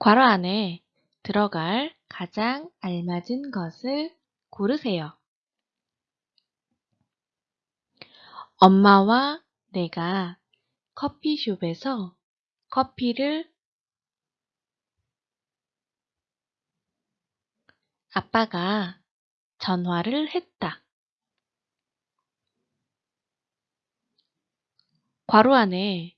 괄호 안에 들어갈 가장 알맞은 것을 고르세요. 엄마와 내가 커피숍에서 커피를 아빠가 전화를 했다. 괄호 안에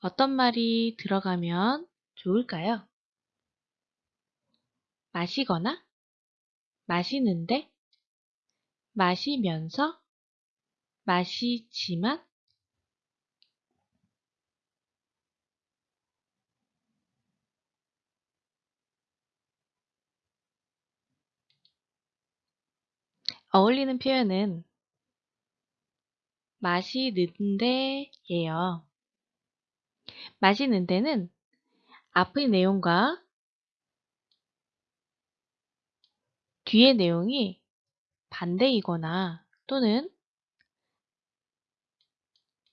어떤 말이 들어가면 좋을까요? 마시거나, 마시는데, 마시면서, 마시지만, 어울리는 표현은 마시는데예요. 마시는데는 앞의 내용과 뒤의 내용이 반대이거나 또는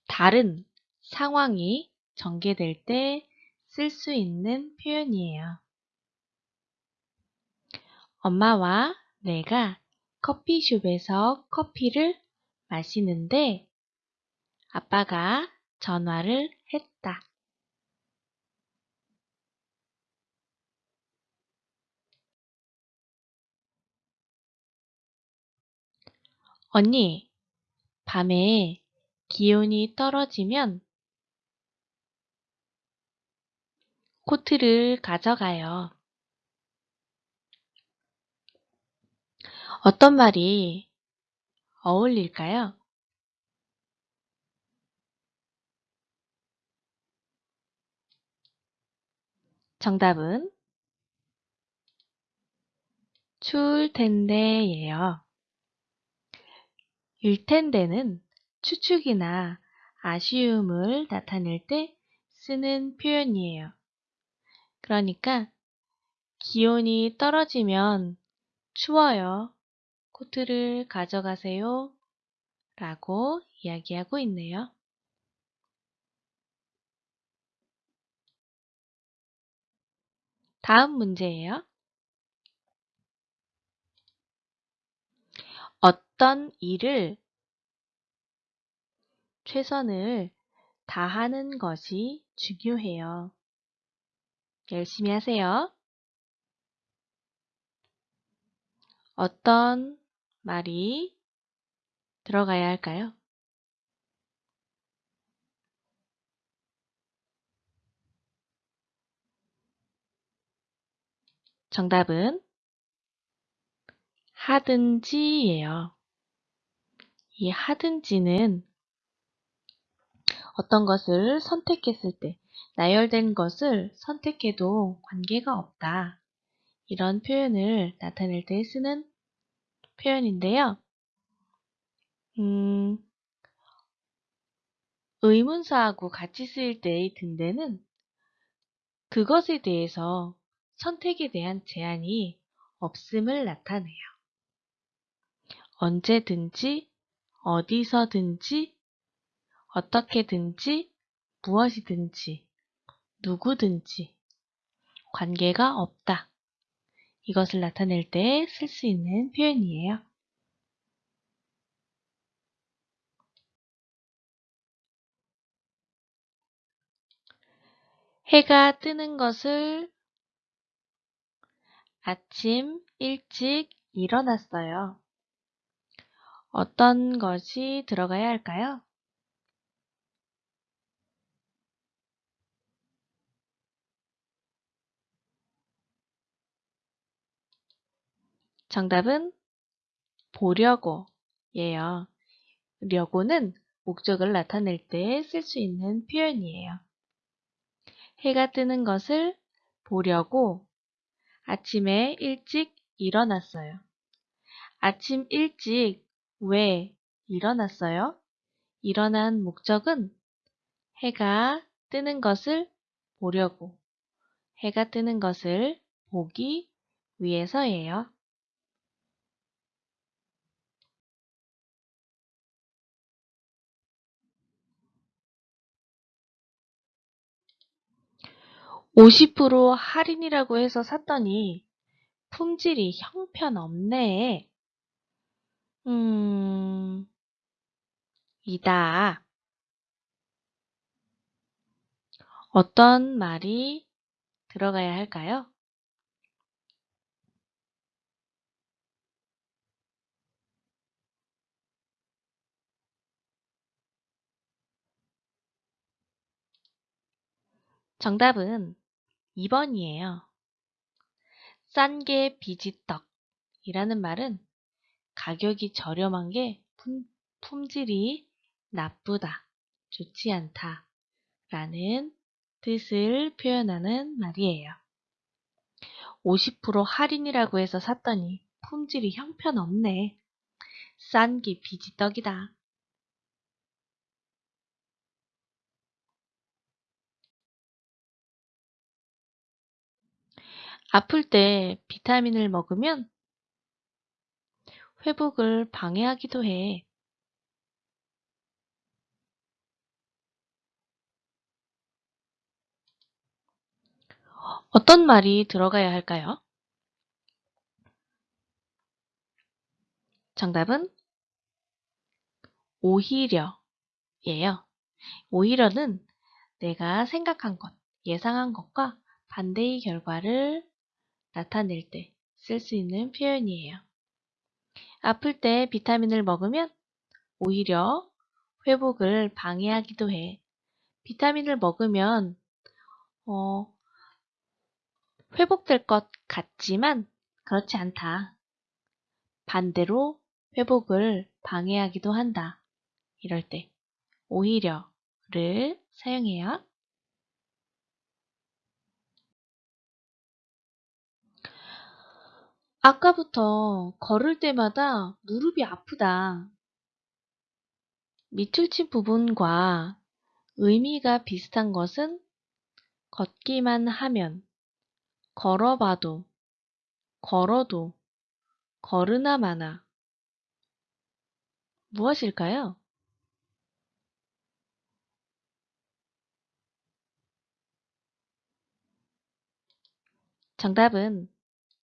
다른 상황이 전개될 때 쓸 수 있는 표현이에요. 엄마와 내가 커피숍에서 커피를 마시는데 아빠가 전화를 했다. 언니, 밤에 기온이 떨어지면 코트를 가져가요. 어떤 말이 어울릴까요? 정답은 추울 텐데예요. 일 텐데는 추측이나 아쉬움을 나타낼 때 쓰는 표현이에요. 그러니까 기온이 떨어지면 추워요. 코트를 가져가세요. 라고 이야기하고 있네요. 다음 문제예요. 어떤 일을 최선을 다하는 것이 중요해요. 열심히 하세요. 어떤 말이 들어가야 할까요? 정답은 하든지예요. 이 하든지는 어떤 것을 선택했을 때 나열된 것을 선택해도 관계가 없다. 이런 표현을 나타낼 때 쓰는 표현인데요. 음, 의문사하고 같이 쓰일 때의 등대는 그것에 대해서 선택에 대한 제한이 없음을 나타내요. 언제든지, 어디서든지, 어떻게든지, 무엇이든지, 누구든지, 관계가 없다. 이것을 나타낼 때 쓸 수 있는 표현이에요. 해가 뜨는 것을 아침 일찍 일어났어요. 어떤 것이 들어가야 할까요? 정답은 보려고 예요. 려고는 목적을 나타낼 때 쓸 수 있는 표현이에요. 해가 뜨는 것을 보려고 아침에 일찍 일어났어요. 아침 일찍 왜 일어났어요? 일어난 목적은 해가 뜨는 것을 보려고 해가 뜨는 것을 보기 위해서예요. 50% 할인이라고 해서 샀더니 품질이 형편없네. 음, 이다. 어떤 말이 들어가야 할까요? 정답은 2번이에요. 싼 게 비지떡이라는 말은 가격이 저렴한 게 품, 품질이 나쁘다, 좋지 않다 라는 뜻을 표현하는 말이에요. 50% 할인이라고 해서 샀더니 품질이 형편없네. 싼 게 비지떡이다. 아플 때 비타민을 먹으면 회복을 방해하기도 해. 어떤 말이 들어가야 할까요? 정답은 오히려예요. 오히려는 내가 생각한 것, 예상한 것과 반대의 결과를 나타낼 때 쓸 수 있는 표현이에요. 아플 때 비타민을 먹으면 오히려 회복을 방해하기도 해. 비타민을 먹으면 어, 회복될 것 같지만 그렇지 않다. 반대로 회복을 방해하기도 한다. 이럴 때 오히려를 사용해요. 아까부터 걸을 때마다 무릎이 아프다. 밑줄 친 부분과 의미가 비슷한 것은 걷기만 하면, 걸어봐도, 걸어도, 걸으나 마나. 무엇일까요? 정답은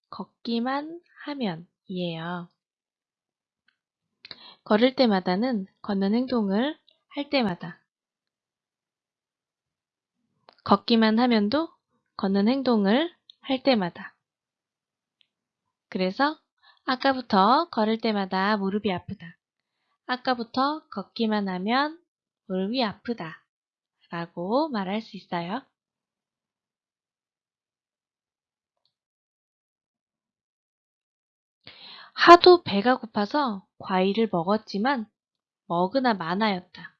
걷기만 하면 이에요. 걸을 때마다는 걷는 행동을 할 때마다. 걷기만 하면도 걷는 행동을 할 때마다. 그래서 아까부터 걸을 때마다 무릎이 아프다. 아까부터 걷기만 하면 무릎이 아프다. 라고 말할 수 있어요. 하도 배가 고파서 과일을 먹었지만 먹으나 마나였다.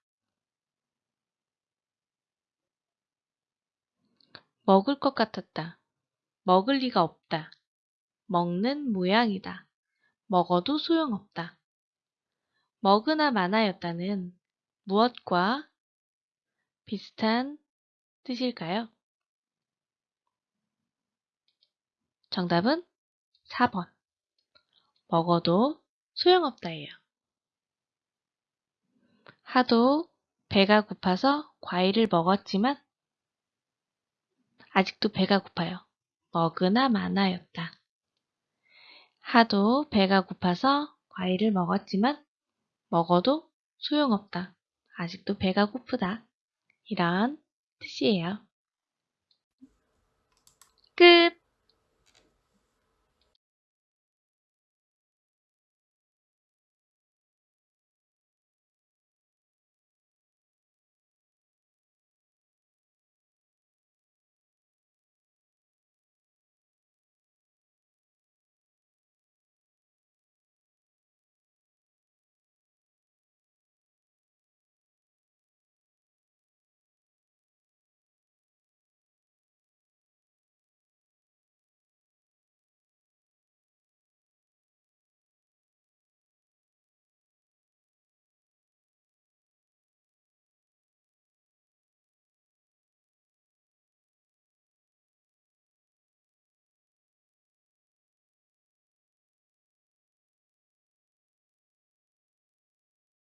먹을 것 같았다. 먹을 리가 없다. 먹는 모양이다. 먹어도 소용없다. 먹으나 마나였다는 무엇과 비슷한 뜻일까요? 정답은 4번. 먹어도 소용없다예요. 하도 배가 고파서 과일을 먹었지만 아직도 배가 고파요. 먹으나 마나였다. 하도 배가 고파서 과일을 먹었지만 먹어도 소용없다. 아직도 배가 고프다. 이런 뜻이에요. 끝!